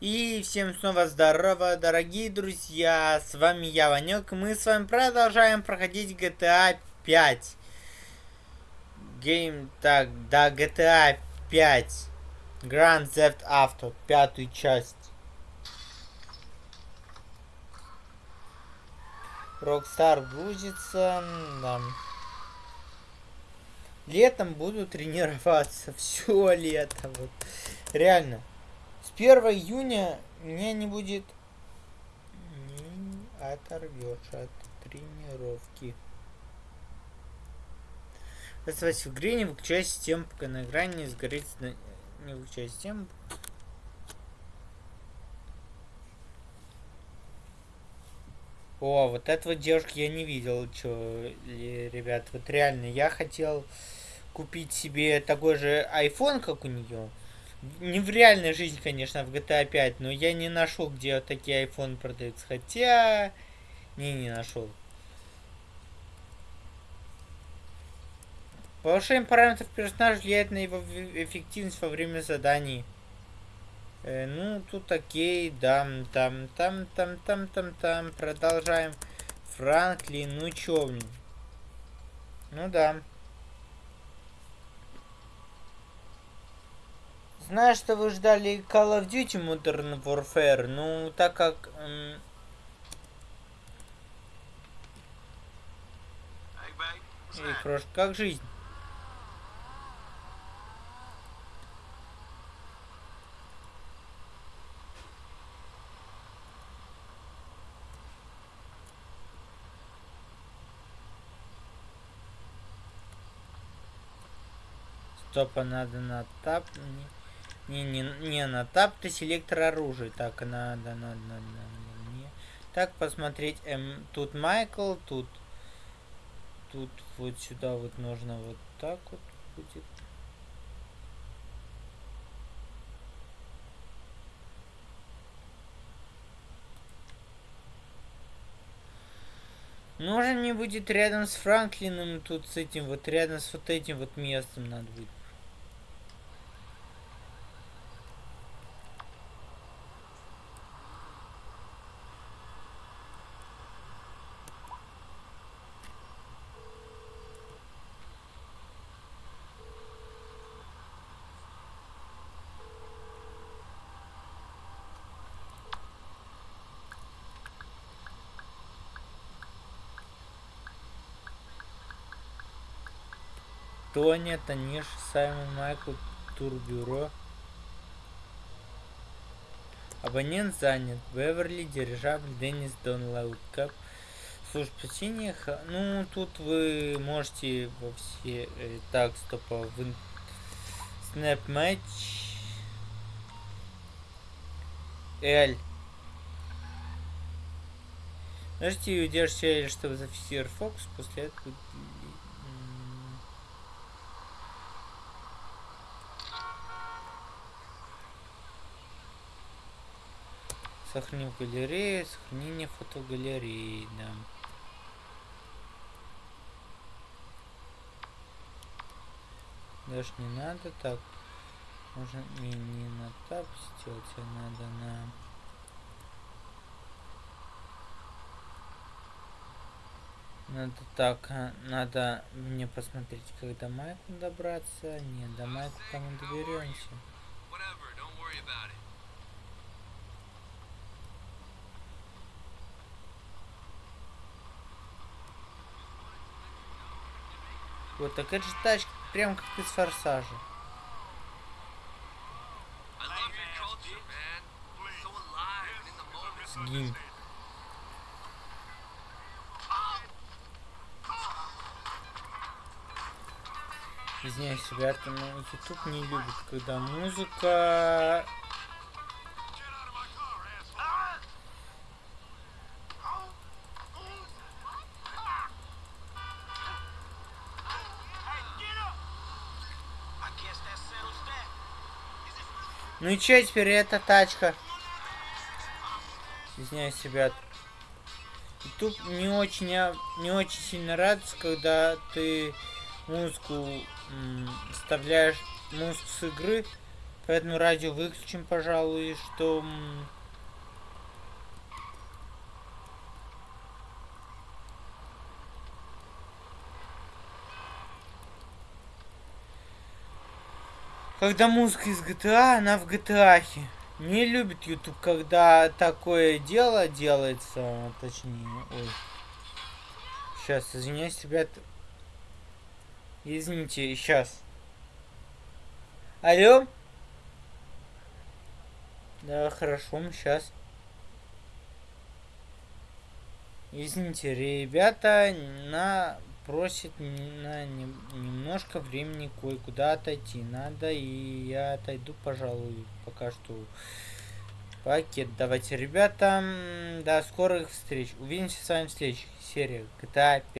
И всем снова здорово, дорогие друзья, с вами я, Ванек, мы с вами продолжаем проходить GTA 5. Гейм, так, да, GTA 5. Grand Theft Auto, пятую часть. Rockstar грузится, да. Летом буду тренироваться, все лето, вот, реально. 1 июня мне не будет не оторвешь от тренировки. Оставайся в игре, не выключай систему, пока на экране не сгорит... Не выключай систему. О, вот этого девушки я не видел, что, ребят, вот реально, я хотел купить себе такой же iPhone, как у нее, не в реальной жизни, конечно, в GTA 5, но я не нашел, где такие iPhone продаются. Хотя... Не, не нашел. Повышение параметров персонажа влияет на его эффективность во время заданий. Э, ну, тут окей, дам, там, там, там, там, там, там. Продолжаем. Франклин, ну чё, Ну да. Знаю, что вы ждали Call of Duty Modern Warfare, ну, так как... Эм... Эй, крошка, как жизнь? Стопа надо на тап. Не, не, не, на тап ты селектор оружия. Так, надо, надо, надо, надо. Не. Так, посмотреть. Эм, тут Майкл, тут... Тут вот сюда вот нужно вот так вот будет. Нужно мне будет рядом с Франклином, тут с этим вот, рядом с вот этим вот местом надо будет. Тоня, Таниш, Саймон, Майкл, Турбюро. Абонент занят. Беверли, Дирижабль, Деннис, Дон Лауткап. Служба спасения. Ну, тут вы можете во все... Э, так, стоп, а в... Снэп матч. L. Нажмите удержите L, чтобы зафиксировать фокус. После этого Сохраним галерею, сохранение фотогалереи, да. Даже не надо так. Можно не, не на тап сделать, а надо на... Надо так, а, надо мне посмотреть, как до Майку добраться. Нет, до Майку там мы доберемся. Вот так это же тачка, прям как из форсажа. Сгинь. Извиняюсь, ребята, но YouTube не любит, когда музыка Ну и че теперь эта тачка? Извиняюсь, ребят. Тут не очень, не очень сильно радуется, когда ты музыку вставляешь музыку с игры, Поэтому радио выключим, пожалуй, что... Когда музыка из GTA, она в GTA. Не любит YouTube, когда такое дело делается, точнее, ой. Сейчас, извиняюсь, ребят. Извините, сейчас. Алло? Да, хорошо, сейчас. Извините, ребята, на просит на немножко времени кое-куда отойти. Надо, и я отойду, пожалуй, пока что пакет. Давайте, ребята, до скорых встреч. Увидимся с вами в следующих сериях GTA 5.